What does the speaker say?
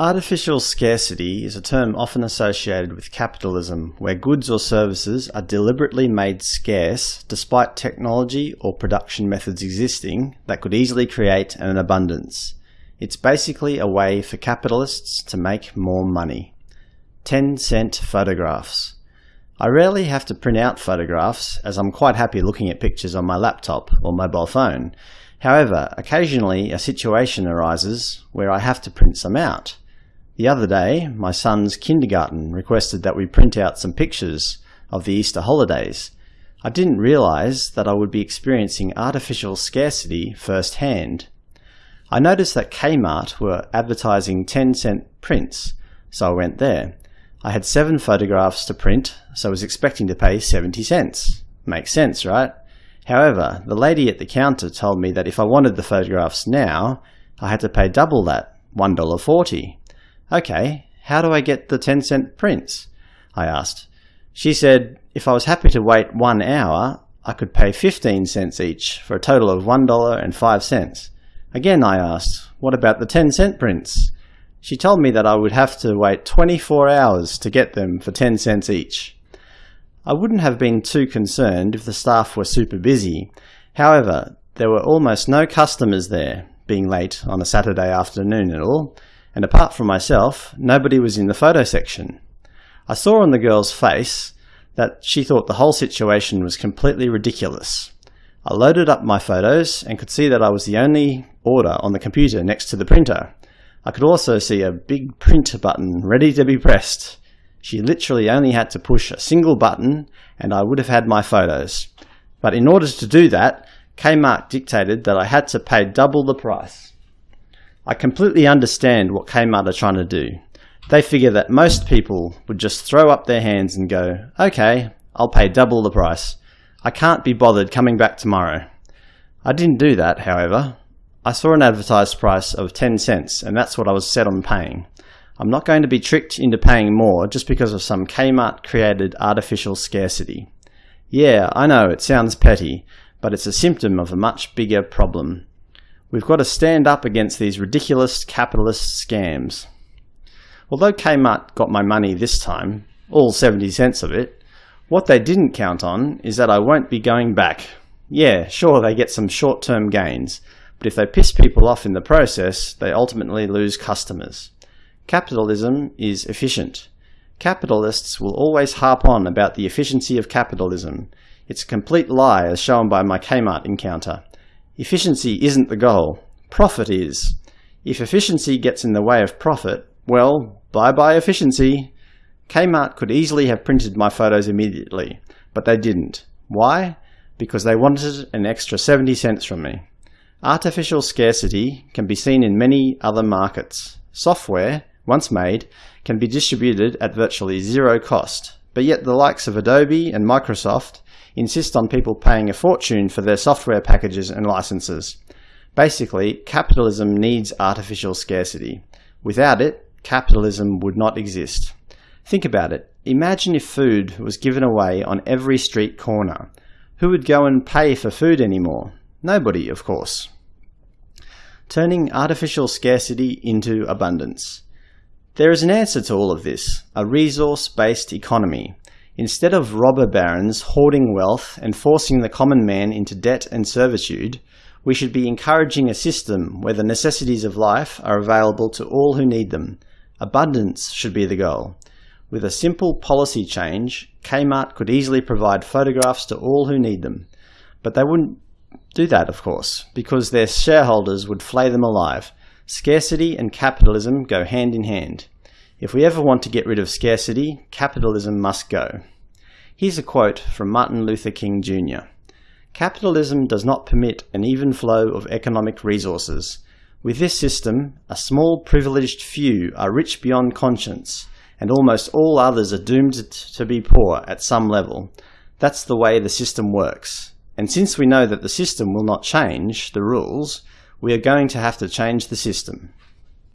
Artificial scarcity is a term often associated with capitalism, where goods or services are deliberately made scarce despite technology or production methods existing that could easily create an abundance. It's basically a way for capitalists to make more money. 10 cent photographs. I rarely have to print out photographs as I'm quite happy looking at pictures on my laptop or mobile phone. However, occasionally a situation arises where I have to print some out. The other day, my son's kindergarten requested that we print out some pictures of the Easter holidays. I didn't realise that I would be experiencing artificial scarcity firsthand. I noticed that Kmart were advertising 10 cent prints, so I went there. I had seven photographs to print, so I was expecting to pay 70 cents. Makes sense, right? However, the lady at the counter told me that if I wanted the photographs now, I had to pay double that, $1.40. Okay, how do I get the 10 cent prints? I asked. She said if I was happy to wait one hour, I could pay 15 cents each for a total of $1.05. Again I asked, what about the 10 cent prints? She told me that I would have to wait 24 hours to get them for 10 cents each. I wouldn't have been too concerned if the staff were super busy. However, there were almost no customers there, being late on a Saturday afternoon and all, and apart from myself, nobody was in the photo section. I saw on the girl's face that she thought the whole situation was completely ridiculous. I loaded up my photos and could see that I was the only order on the computer next to the printer. I could also see a big print button ready to be pressed. She literally only had to push a single button and I would have had my photos. But in order to do that, Kmart dictated that I had to pay double the price. I completely understand what Kmart are trying to do. They figure that most people would just throw up their hands and go, okay, I'll pay double the price. I can't be bothered coming back tomorrow. I didn't do that, however. I saw an advertised price of 10 cents and that's what I was set on paying. I'm not going to be tricked into paying more just because of some Kmart created artificial scarcity. Yeah, I know it sounds petty, but it's a symptom of a much bigger problem. We've got to stand up against these ridiculous capitalist scams. Although Kmart got my money this time, all 70 cents of it, what they didn't count on is that I won't be going back. Yeah, sure they get some short-term gains, but if they piss people off in the process, they ultimately lose customers. Capitalism is efficient. Capitalists will always harp on about the efficiency of capitalism. It's a complete lie as shown by my Kmart encounter. Efficiency isn't the goal. Profit is. If efficiency gets in the way of profit, well, bye-bye efficiency. Kmart could easily have printed my photos immediately, but they didn't. Why? Because they wanted an extra 70 cents from me. Artificial scarcity can be seen in many other markets. Software, once made, can be distributed at virtually zero cost, but yet the likes of Adobe and Microsoft insist on people paying a fortune for their software packages and licenses. Basically, capitalism needs artificial scarcity. Without it, capitalism would not exist. Think about it. Imagine if food was given away on every street corner. Who would go and pay for food anymore? Nobody, of course. Turning artificial scarcity into abundance. There is an answer to all of this, a resource-based economy. Instead of robber barons hoarding wealth and forcing the common man into debt and servitude, we should be encouraging a system where the necessities of life are available to all who need them. Abundance should be the goal. With a simple policy change, Kmart could easily provide photographs to all who need them. But they wouldn't do that, of course, because their shareholders would flay them alive. Scarcity and capitalism go hand in hand. If we ever want to get rid of scarcity, capitalism must go. Here's a quote from Martin Luther King Jr. Capitalism does not permit an even flow of economic resources. With this system, a small privileged few are rich beyond conscience, and almost all others are doomed to be poor at some level. That's the way the system works. And since we know that the system will not change the rules, we are going to have to change the system.